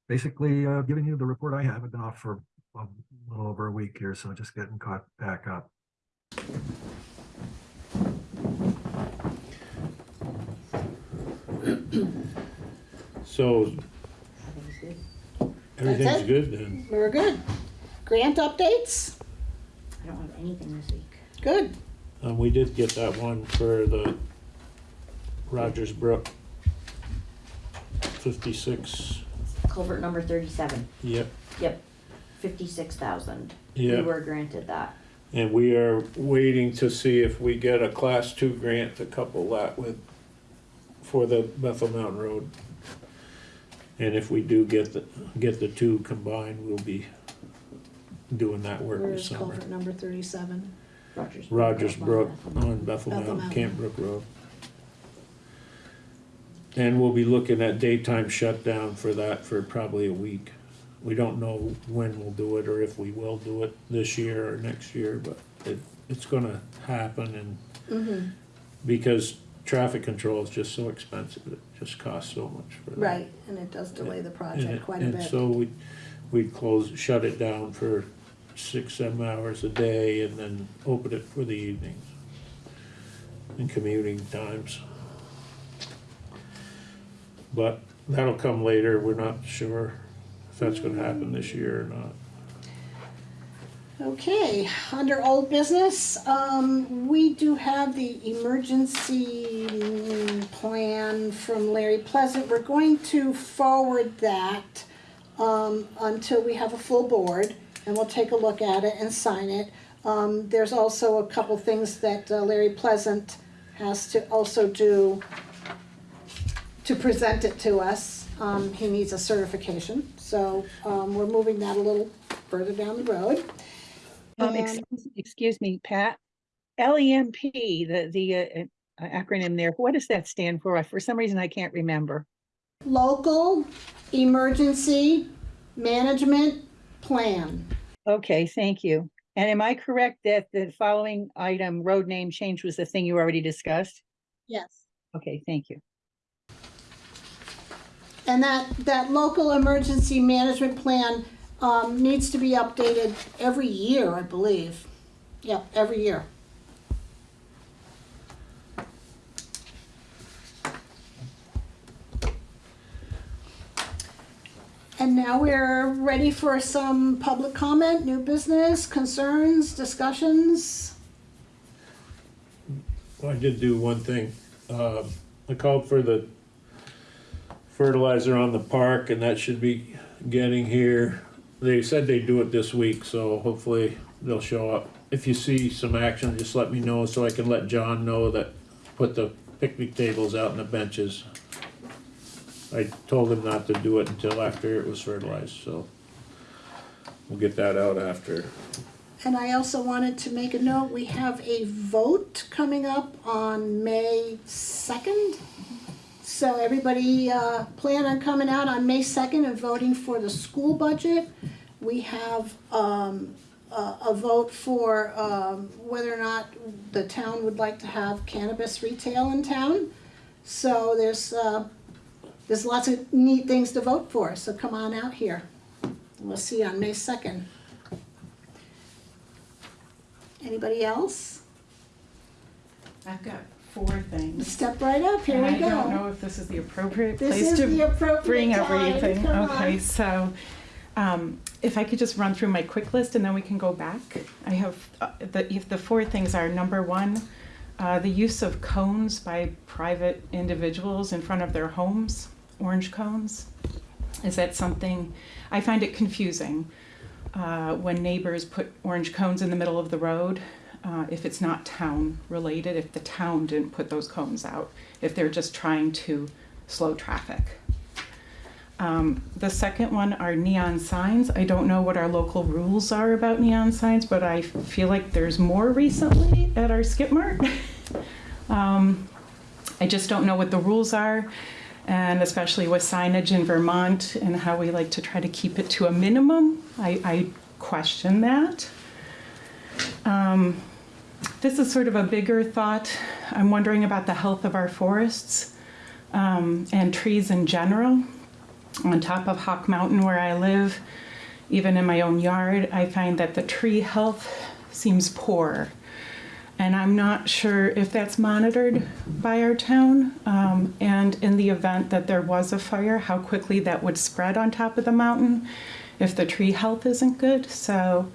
Basically, uh, giving you the report I have. I've been off for a little over a week here, so just getting caught back up. So everything's good then? We're good. Grant updates? I don't have anything this week. Good. Um, we did get that one for the Rogers Brook fifty-six, Culvert number thirty-seven, yep, yep, fifty-six thousand. We yeah. were granted that. And we are waiting to see if we get a class two grant to couple that with, for the Bethel Mountain Road. And if we do get the, get the two combined, we'll be doing that work Where this summer. culvert number thirty-seven? Rogers. Rogers Brook Bethel. on Bethel Bethel Mountain, Mountain. Camp Brook Road. And we'll be looking at daytime shutdown for that for probably a week. We don't know when we'll do it or if we will do it this year or next year, but it, it's gonna happen and Mm-hmm, because traffic control is just so expensive, it just costs so much for that. right, and it does delay the And project it- quite a And bit. so we, we close, shut it down for six, seven hours a day and then open it for the evenings. And commuting times. But that'll come later, we're not sure if that's gonna happen this year or not. Okay, under old business, um, we do have the emergency plan from Larry Pleasant. We're going to forward that, um, until we have a full board, and we'll take a look at it and sign it. Um, there's also a couple things that uh, Larry Pleasant has to also do to present it to us. Um, he needs a certification, so, um, we're moving that a little further down the road. Um, excuse, excuse me, Pat. LEMP, the, the uh, uh, acronym there, what does that stand for? For some reason, I can't remember. Local Emergency Management Plan. Okay, thank you. And am I correct that the following item, road name change was the thing you already discussed? Yes. Okay, thank you. And that, that local emergency management plan, um, needs to be updated every year, I believe. Yeah, every year. And now we're ready for some public comment, new business, concerns, discussions. I did do one thing, uh, I called for the fertilizer on the park and that should be getting here. They said they'd do it this week, so hopefully they'll show up. If you see some action, just let me know so I can let John know that, put the picnic tables out and the benches. I told him not to do it until after it was fertilized, so we'll get that out after. And I also wanted to make a note, we have a vote coming up on May second. So everybody, uh, plan on coming out on May second and voting for the school budget. We have, um, a, a vote for, um, whether or not the town would like to have cannabis retail in town. So there's, uh, there's lots of neat things to vote for, so come on out here. We'll see you on May second. Anybody else? I've got four things. Step right up, here And we I don't know if this is the appropriate This place to appropriate bring everything. Okay, on. so, um, if I could just run through my quick list and then we can go back. I have, uh, the, if the four things are, number one, uh, the use of cones by private individuals in front of their homes, orange cones. Is that something, I find it confusing, uh, when neighbors put orange cones in the middle of the road. Uh, if it's not town related, if the town didn't put those cones out, if they're just trying to slow traffic. Um, the second one are neon signs. I don't know what our local rules are about neon signs, but I feel like there's more recently at our skip mart. [laughs] um, I just don't know what the rules are, and especially with signage in Vermont and how we like to try to keep it to a minimum. I, I question that. Um, this is sort of a bigger thought. I'm wondering about the health of our forests um, and trees in general. On top of Hawk Mountain, where I live, even in my own yard, I find that the tree health seems poor. And I'm not sure if that's monitored by our town. Um, and in the event that there was a fire, how quickly that would spread on top of the mountain if the tree health isn't good. So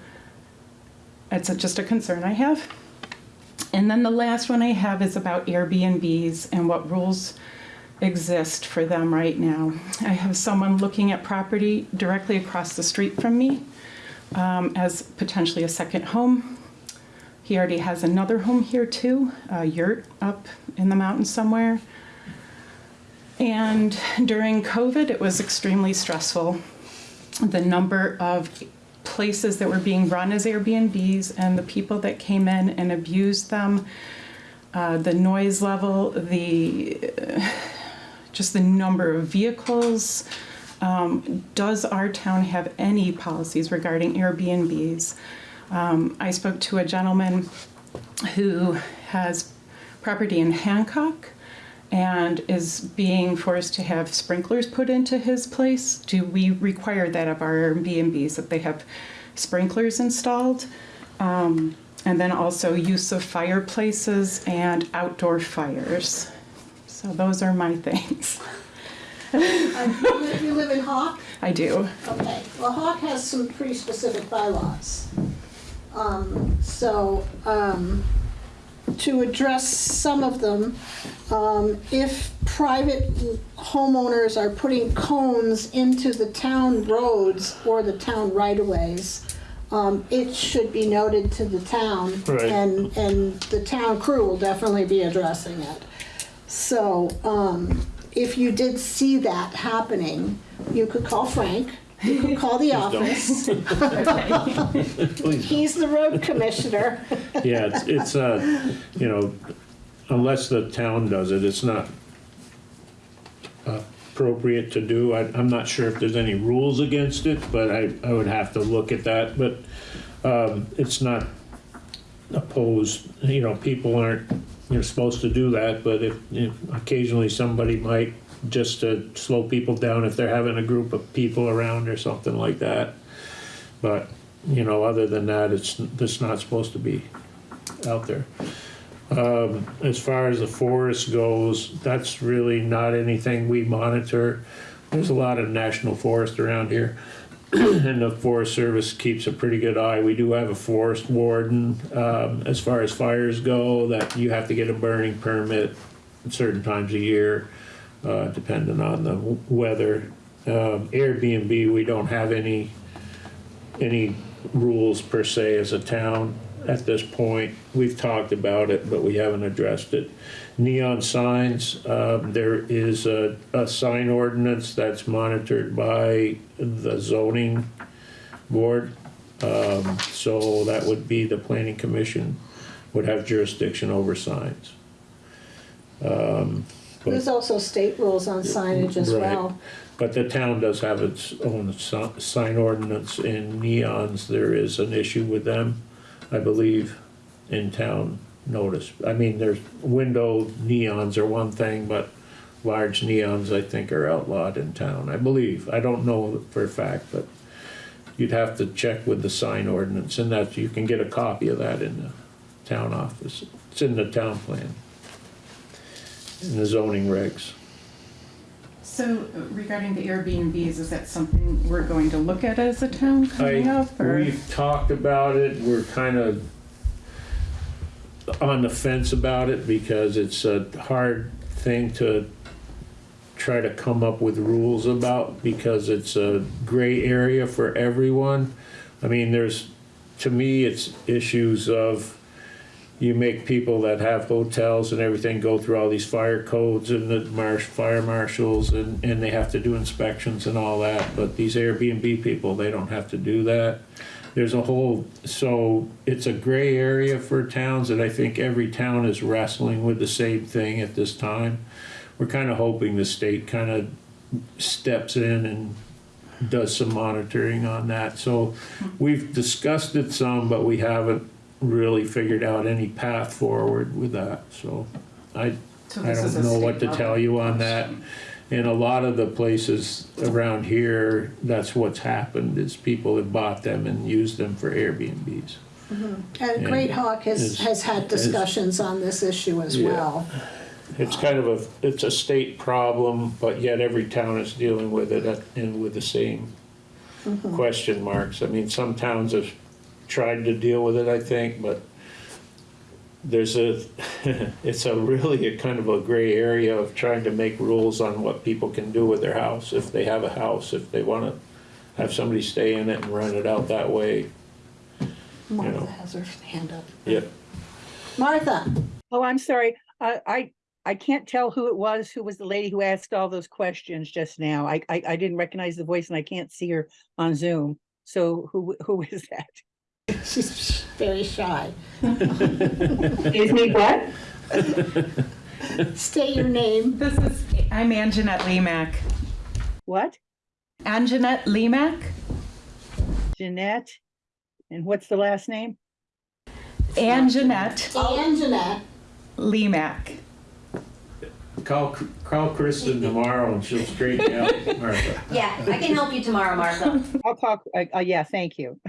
it's a, just a concern I have. And then the last one I have is about Airbnbs and what rules exist for them right now. I have someone looking at property directly across the street from me um, as potentially a second home. He already has another home here too, a yurt up in the mountains somewhere. And during COVID, it was extremely stressful. The number of places that were being run as Airbnbs and the people that came in and abused them, uh, the noise level, the uh, [sighs] just the number of vehicles. Um, does our town have any policies regarding Airbnbs? Um, I spoke to a gentleman who has property in Hancock and is being forced to have sprinklers put into his place. Do we require that of our Airbnbs that they have sprinklers installed? Um, and then also use of fireplaces and outdoor fires. So those are my [laughs] things. Uh, you live- You live in Hawk? I do. Okay, well, Hawk has some pretty specific bylaws. Um, so, um, to address some of them, um, if private homeowners are putting cones into the town roads or the town right-of-ways, um, it should be noted to the town. Right. And, and the town crew will definitely be addressing it. So, um, if you did see that happening, you could call Frank, you [laughs] could call the office. [laughs] Please. He's the road commissioner. [laughs] Yeah, it's, it's, uh, you know, unless the town does it, it's not appropriate to do. I, I'm not sure if there's any rules against it, but I, I would have to look at that, but, um, it's not opposed, you know, people aren't, you're supposed to do that, but if, if occasionally somebody might, just to slow people down if they're having a group of people around or something like that. But, you know, other than that, it's, it's not supposed to be out there. Um, as far as the forest goes, that's really not anything we monitor. There's a lot of national forest around here. [clears throat] And the Forest Service keeps a pretty good eye. We do have a forest warden, um, as far as fires go, that you have to get a burning permit at certain times a year, uh, depending on the weather. Um, Airbnb, we don't have any, any rules per se as a town at this point. We've talked about it, but we haven't addressed it. Neon signs, um, there is a, a sign ordinance that's monitored by the zoning board. Um, so that would be the planning commission would have jurisdiction over signs. Um, There's also state rules on signage as Right. well. But the town does have its own si- sign ordinance in neons, there is an issue with them, I believe, in town notice. I mean, there's window neons are one thing, but large neons, I think, are outlawed in town, I believe. I don't know for a fact, but you'd have to check with the sign ordinance, and that, you can get a copy of that in the town office. It's in the town plan, in the zoning regs. So regarding the Airbnbs, is that something we're going to look at as a town coming I, up? or- we've talked about it, we're kind of on the fence about it because it's a hard thing to try to come up with rules about because it's a gray area for everyone. I mean, there's, to me, it's issues of you make people that have hotels and everything go through all these fire codes and the marsh, fire marshals and, and they have to do inspections and all that. But these Airbnb people, they don't have to do that. There's a whole, so it's a gray area for towns and I think every town is wrestling with the same thing at this time. We're kind of hoping the state kind of steps in and does some monitoring on that. So we've discussed it some, but we haven't really figured out any path forward with that, so I, So I this is a don't know what to level tell you on that. In a lot of the places around here, that's what's happened, is people have bought them and used them for Airbnbs. Mm-hmm. And Great Hawk has, Is- has had discussions on this issue as Yeah. well. It's kind of a, it's a state problem, but yet every town is dealing with it at- and with the same mm-hmm. question marks. I mean, some towns have tried to deal with it, I think, but there's a, [laughs] it's a really a kind of a gray area of trying to make rules on what people can do with their house, if they have a house, if they wanna have somebody stay in it and rent it out that way. Martha has her hand up. Yep. Martha, Oh, I'm sorry. I, I, I can't tell who it was, who was the lady who asked all those questions just now. I, I, I didn't recognize the voice and I can't see her on Zoom. So who, who is that? [laughs] she's very shy. Excuse me, what? State your name. This is, I'm Anjanette Lemack. What? Anjanette Lemack? Jeanette? And what's the last name? Anjanette Anjanette Lemack. Call, call Kristen tomorrow and she'll straighten you out, Martha. Yeah, I can help you tomorrow, Martha. I'll talk, uh, uh, yeah, thank you.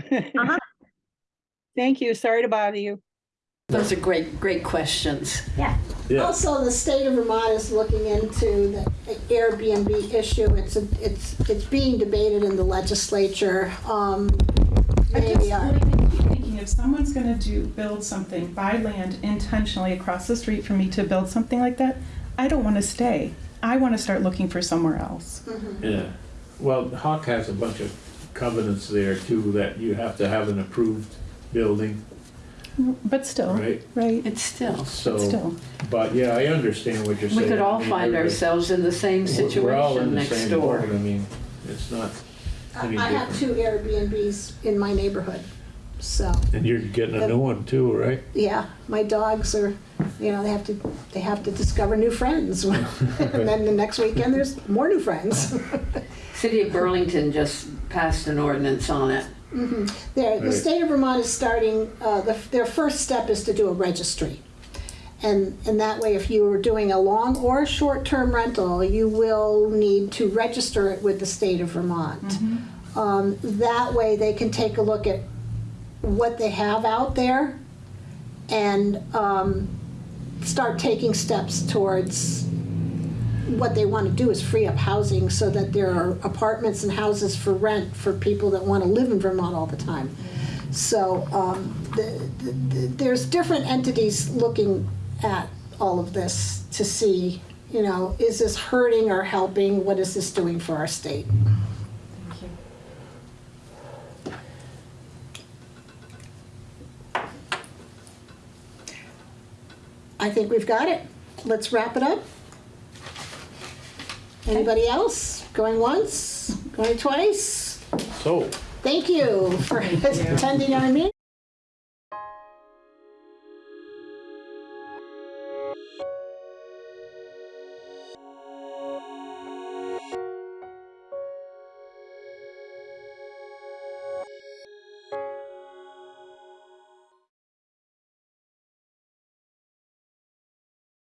Thank you. Sorry to bother you. Those are great, great questions. Yeah. Also, the state of Vermont is looking into the Airbnb issue. It's, a- it's, it's being debated in the legislature. Um, I they just are- like to keep thinking, if someone's gonna do, build something, buy land intentionally across the street from me to build something like that, I don't wanna stay. I wanna start looking for somewhere else. Yeah, well, Hawk has a bunch of covenants there too, that you have to have an approved building, But still, right? right, It's still, So, still. but yeah, I understand what you're saying. we could all I mean, find everybody- ourselves in the same we're- We're all in situation the next same door. boat, I mean, it's not I any I have different. two Airbnbs in my neighborhood, so, And you're getting a new one too, right? yeah, my dogs are, you know, they have to, they have to discover new friends. [laughs] And then the next weekend, there's more new friends. [laughs] City of Burlington just passed an ordinance on it. There, the Right. state of Vermont is starting, uh, the, their first step is to do a registry. And, and that way, if you are doing a long or short-term rental, you will need to register it with the state of Vermont. Um, that way, they can take a look at what they have out there and, um, start taking steps towards what they want to do is free up housing so that there are apartments and houses for rent for people that want to live in Vermont all the time. So um, the, the, the, there's different entities looking at all of this to see, you know, is this hurting or helping? What is this doing for our state? Thank you. I think we've got it. Let's wrap it up. Anybody else? Going once? Going twice? So, Thank you for attending our meeting.